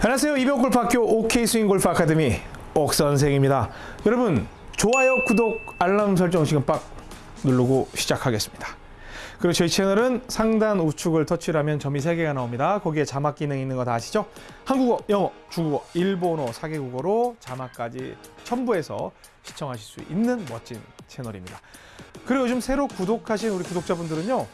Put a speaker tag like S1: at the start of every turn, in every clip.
S1: 안녕하세요. 이병골프학교 OK 스윙 골프 아카데미 옥 선생입니다. 여러분 좋아요, 구독, 알람 설정 지금 빡 누르고 시작하겠습니다. 그리고 저희 채널은 상단 우측을 터치하면 점이 3개가 나옵니다. 거기에 자막 기능 있는 거 다 아시죠? 한국어, 영어, 중국어, 일본어 4개 국어로 자막까지 첨부해서 시청하실 수 있는 멋진 채널입니다. 그리고 요즘 새로 구독하신 우리 구독자분들은요.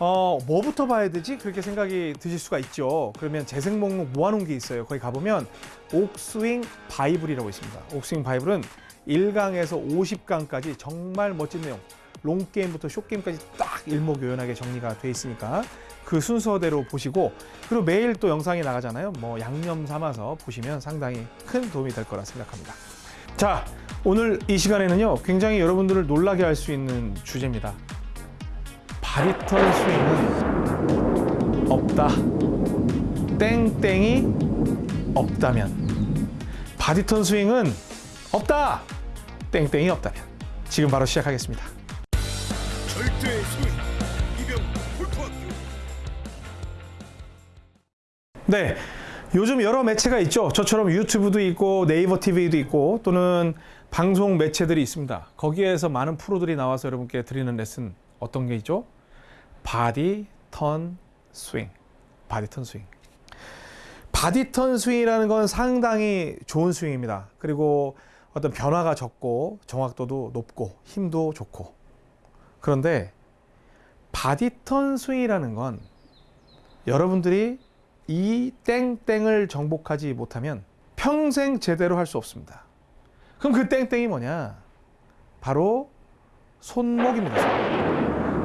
S1: 어, 뭐부터 봐야 되지? 그렇게 생각이 드실 수가 있죠. 그러면 재생 목록 모아놓은 게 있어요. 거기 가보면 옥스윙 바이블이라고 있습니다. 옥스윙 바이블은 1강에서 50강까지 정말 멋진 내용, 롱게임부터 숏게임까지 딱 일목요연하게 정리가 돼 있으니까 그 순서대로 보시고 그리고 매일 또 영상이 나가잖아요. 뭐 양념 삼아서 보시면 상당히 큰 도움이 될 거라 생각합니다. 자, 오늘 이 시간에는요. 굉장히 여러분들을 놀라게 할 수 있는 주제입니다. body turn 스윙은 없다. 땡땡이 없다면. body turn 스윙은 없다. 땡땡이 없다면. 지금 바로 시작하겠습니다.
S2: 절대 스윙 이병옥 골프학교
S1: 네. 요즘 여러 매체가 있죠. 저처럼 유튜브도 있고 네이버 TV도 있고 또는 방송 매체들이 있습니다. 거기에서 많은 프로들이 나와서 여러분께 드리는 레슨 어떤 게 있죠? body turn 스윙. body turn 스윙. body turn 스윙이라는 건 상당히 좋은 스윙입니다. 그리고 어떤 변화가 적고 정확도도 높고 힘도 좋고. 그런데 body turn 스윙이라는 건 여러분들이 이 땡땡을 정복하지 못하면 평생 제대로 할 수 없습니다. 그럼 그 땡땡이 뭐냐? 바로 손목입니다. 손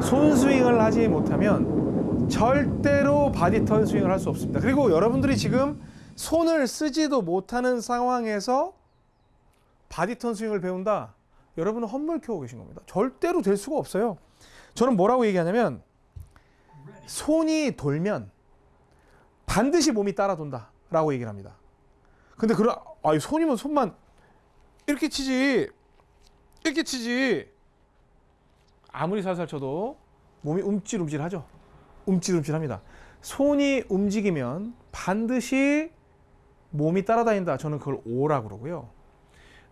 S1: 스윙을 하지 못하면 절대로 body turn 스윙을 할 수 없습니다. 그리고 여러분들이 지금 손을 쓰지도 못하는 상황에서 body turn 스윙을 배운다? 여러분은 헛물 켜고 계신 겁니다. 절대로 될 수가 없어요. 저는 뭐라고 얘기하냐면 손이 돌면 반드시 몸이 따라 돈다 라고 얘기를 합니다. 근데 그런 아 손이면 손만 이렇게 치지 이렇게 치지 아무리 살살 쳐도 몸이 움찔움찔하죠. 움찔움찔합니다. 손이 움직이면 반드시 몸이 따라다닌다. 저는 그걸 오라 그러고요.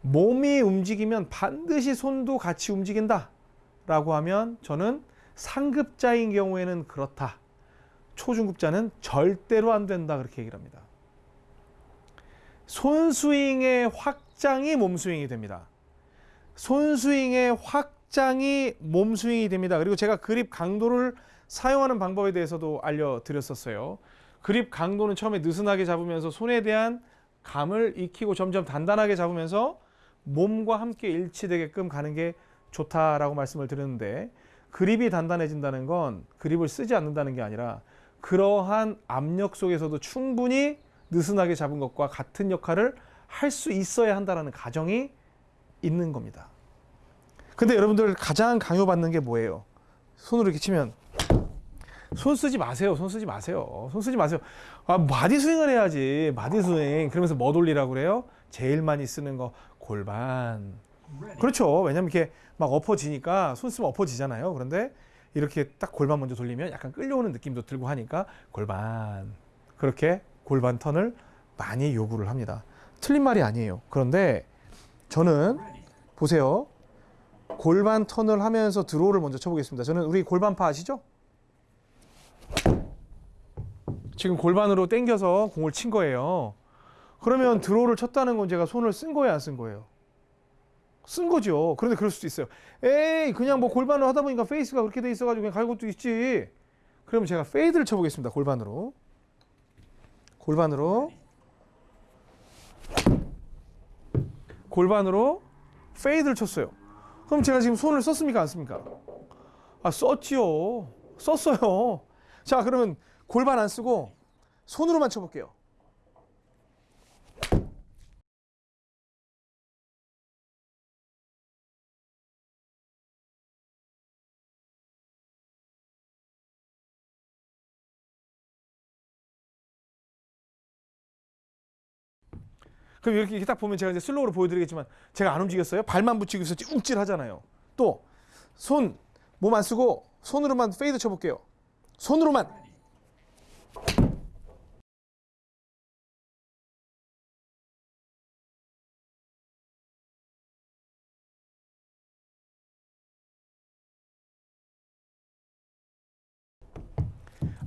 S1: 몸이 움직이면 반드시 손도 같이 움직인다. 라고 하면 저는 상급자인 경우에는 그렇다. 초중급자는 절대로 안 된다. 그렇게 얘기를 합니다. 손스윙의 확장이 몸스윙이 됩니다. 손스윙의 확 장이 몸스윙이 됩니다. 그리고 제가 그립 강도를 사용하는 방법에 대해서도 알려드렸었어요. 그립 강도는 처음에 느슨하게 잡으면서 손에 대한 감을 익히고 점점 단단하게 잡으면서 몸과 함께 일치되게끔 가는 게 좋다라고 말씀을 드렸는데 그립이 단단해진다는 건 그립을 쓰지 않는다는 게 아니라 그러한 압력 속에서도 충분히 느슨하게 잡은 것과 같은 역할을 할 수 있어야 한다는 가정이 있는 겁니다. 근데 여러분들 가장 강요받는 게 뭐예요? 손으로 이렇게 치면 손 쓰지 마세요. 손 쓰지 마세요. 손 쓰지 마세요. 아, 마디 스윙을 해야지. 마디 스윙. 그러면서 뭐 돌리라고 그래요? 제일 많이 쓰는 거 골반. 그렇죠. 왜냐면 이렇게 막 엎어지니까 손 쓰면 엎어지잖아요. 그런데 이렇게 딱 골반 먼저 돌리면 약간 끌려오는 느낌도 들고 하니까 골반. 그렇게 골반 턴을 많이 요구를 합니다. 틀린 말이 아니에요. 그런데 저는 보세요. 골반 턴을 하면서 드로우를 먼저 쳐보겠습니다. 저는 우리 골반파 아시죠? 지금 골반으로 당겨서 공을 친 거예요. 그러면 draw를 쳤다는 건 제가 손을 쓴 거예요, 안 쓴 거예요? 쓴 거죠. 그런데 그럴 수도 있어요. 에이, 그냥 뭐 골반으로 하다 보니까 face가 그렇게 돼 있어가지고 그냥 갈 것도 있지. 그러면 제가 fade를 쳐보겠습니다. 골반으로. 골반으로. 골반으로 fade를 쳤어요. 그럼 제가 지금 손을 썼습니까? 안 썼습니까? 아, 썼지요. 썼어요. 자, 그러면 골반 안 쓰고 손으로만 쳐볼게요. 그럼 이렇게, 이렇게 딱 보면 제가 이제 슬로우로 보여드리겠지만 제가 안 움직였어요. 발만 붙이고 있어 움찔 하잖아요. 또 손 몸 안 쓰고 손으로만 fade 쳐볼게요. 손으로만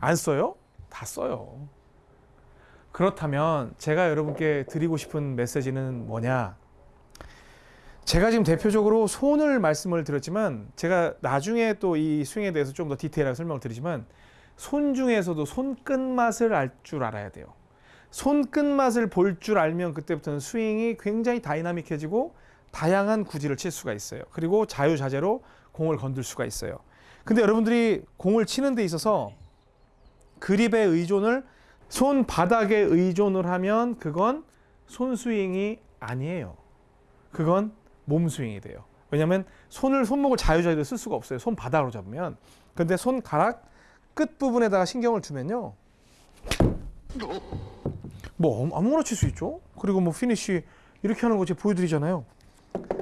S1: 안 써요? 다 써요. 그렇다면 제가 여러분께 드리고 싶은 메시지는 뭐냐? 제가 지금 대표적으로 손을 말씀을 드렸지만 제가 나중에 또 이 스윙에 대해서 좀 더 디테일하게 설명을 드리지만 손 중에서도 손끝 맛을 알 줄 알아야 돼요. 손끝 맛을 볼 줄 알면 그때부터는 스윙이 굉장히 다이나믹해지고 다양한 구질을 칠 수가 있어요. 그리고 자유자재로 공을 건들 수가 있어요. 근데 여러분들이 공을 치는 데 있어서 그립에 의존을 손 바닥에 의존을 하면 그건 손 스윙이 아니에요. 그건 몸 스윙이 돼요. 왜냐하면 손을 손목을 자유자재로 쓸 수가 없어요. 손 바닥으로 잡으면. 근데 손가락 끝 부분에다가 신경을 주면요. 뭐 아무거나 칠 수 있죠. 그리고 뭐 피니쉬 이렇게 하는 거 제가 보여드리잖아요.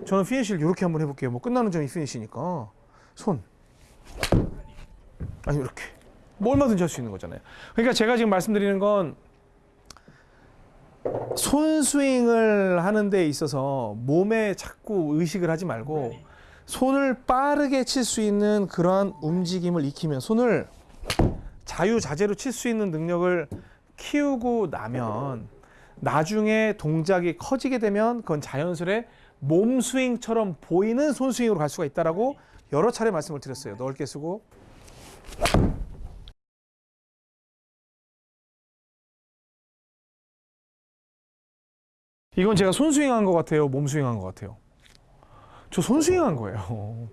S1: 저는 피니쉬를 이렇게 한번 해볼게요. 뭐 끝나는 점이 피니쉬니까 손 아니 이렇게 뭐 얼마든지 할 수 있는 거잖아요. 그러니까 제가 지금 말씀드리는 건 손스윙을 하는 데 있어서 몸에 자꾸 의식을 하지 말고 손을 빠르게 칠 수 있는 그러한 움직임을 익히면 손을 자유자재로 칠 수 있는 능력을 키우고 나면 나중에 동작이 커지게 되면 그건 자연스레 몸 스윙처럼 보이는 손 스윙으로 갈 수가 있다라고 여러 차례 말씀을 드렸어요. 넓게 쓰고 이건 제가 손 스윙한 것 같아요. 몸 스윙한 것 같아요. 저 손 스윙한 거예요.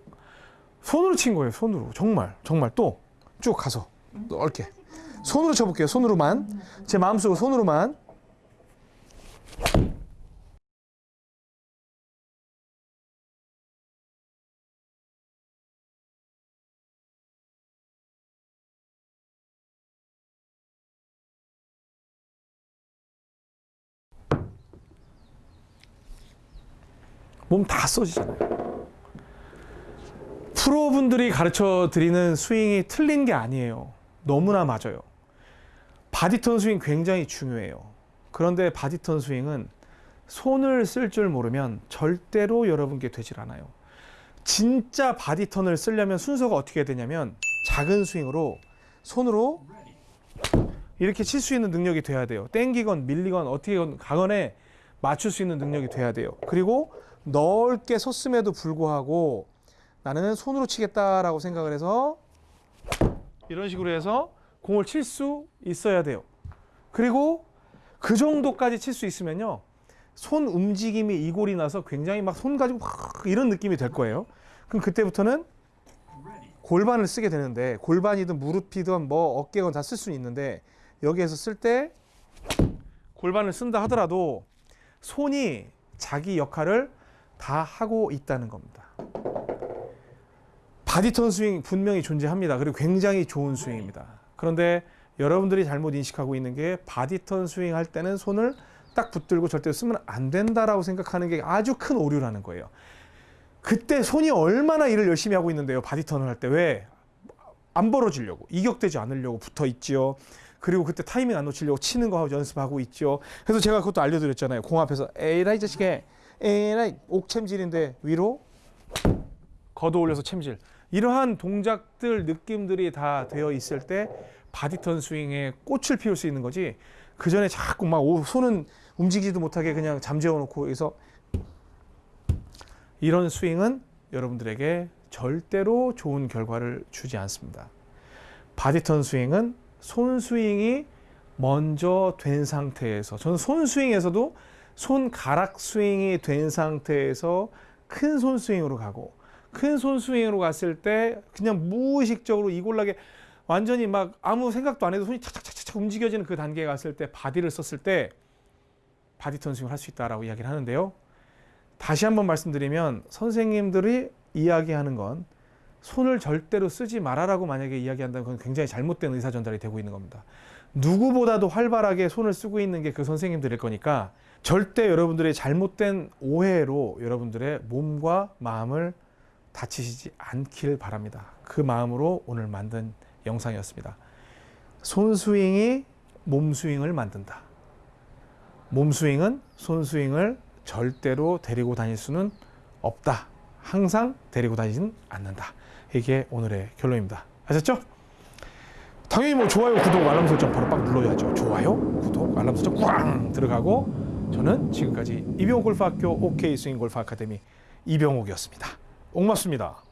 S1: 손으로 친 거예요. 손으로 정말 정말 또 쭉 가서 넓게 손으로 쳐볼게요. 손으로만 제 마음속으로 손으로만 몸 다 써지잖아요. 프로분들이 가르쳐 드리는 스윙이 틀린 게 아니에요. 너무나 맞아요. body turn 스윙 굉장히 중요해요. 그런데 body turn 스윙은 손을 쓸 줄 모르면 절대로 여러분께 되질 않아요. 진짜 body turn을 쓰려면 순서가 어떻게 되냐면 작은 스윙으로 손으로 이렇게 칠 수 있는 능력이 돼야 돼요. 땡기건 밀리건 어떻게 가건에 맞출 수 있는 능력이 돼야 돼요. 그리고 넓게 섰음에도 불구하고 나는 손으로 치겠다라고 생각을 해서 이런 식으로 해서 공을 칠 수 있어야 돼요. 그리고 그 정도까지 칠 수 있으면요. 손 움직임이 이골이 나서 굉장히 막 손 가지고 확 이런 느낌이 될 거예요. 그럼 그때부터는 골반을 쓰게 되는데 골반이든 무릎이든 뭐 어깨건 다 쓸수 있는데 여기에서 쓸 때 골반을 쓴다 하더라도 손이 자기 역할을 다 하고 있다는 겁니다. body turn 스윙 분명히 존재합니다. 그리고 굉장히 좋은 스윙입니다. 그런데 여러분들이 잘못 인식하고 있는 게 body turn 스윙 할 때는 손을 딱 붙들고 절대 쓰면 안 된다라고 생각하는 게 아주 큰 오류라는 거예요. 그때 손이 얼마나 일을 열심히 하고 있는데요. body turn을 할 때 왜? 안 벌어지려고 이격되지 않으려고 붙어 있지요. 그리고 그때 타이밍 안 놓치려고 치는 거 연습하고 있죠. 그래서 제가 그것도 알려드렸잖아요. 공 앞에서 에라이 자식에 에라이 옥챔질인데 위로 걷어 올려서 챔질. 이러한 동작들 느낌들이 다 되어 있을 때 body turn 스윙에 꽃을 피울 수 있는 거지. 그 전에 자꾸 막 오- 손은 움직이지도 못하게 그냥 잠재워 놓고 여기서 이런 스윙은 여러분들에게 절대로 좋은 결과를 주지 않습니다. body turn 스윙은 손 스윙이 먼저 된 상태에서 저는 손 스윙에서도 손가락 스윙이 된 상태에서 큰 손 스윙으로 가고 큰 손 스윙으로 갔을 때 그냥 무의식적으로 이골나게 완전히 막 아무 생각도 안 해도 손이 착착착착 움직여지는 그 단계에 갔을 때 body를 썼을 때 body turn 스윙을 할 수 있다라고 이야기를 하는데요. 다시 한번 말씀드리면 선생님들이 이야기하는 건 손을 절대로 쓰지 말아라고 만약에 이야기한다면 그건 굉장히 잘못된 의사 전달이 되고 있는 겁니다. 누구보다도 활발하게 손을 쓰고 있는 게 그 선생님들일 거니까 절대 여러분들의 잘못된 오해로 여러분들의 몸과 마음을 다치시지 않길 바랍니다. 그 마음으로 오늘 만든 영상이었습니다. 손 스윙이 몸 스윙을 만든다. 몸 스윙은 손 스윙을 절대로 데리고 다닐 수는 없다. 항상 데리고 다니지는 않는다. 이게 오늘의 결론입니다. 아셨죠? 당연히 뭐 좋아요, 구독, 알람 설정 바로 빡 눌러야죠. 좋아요, 구독, 알람 설정 꽝 들어가고 저는 지금까지 이병옥 골프학교 OK 스윙 골프 아카데미 이병옥이었습니다. 옥맞습니다.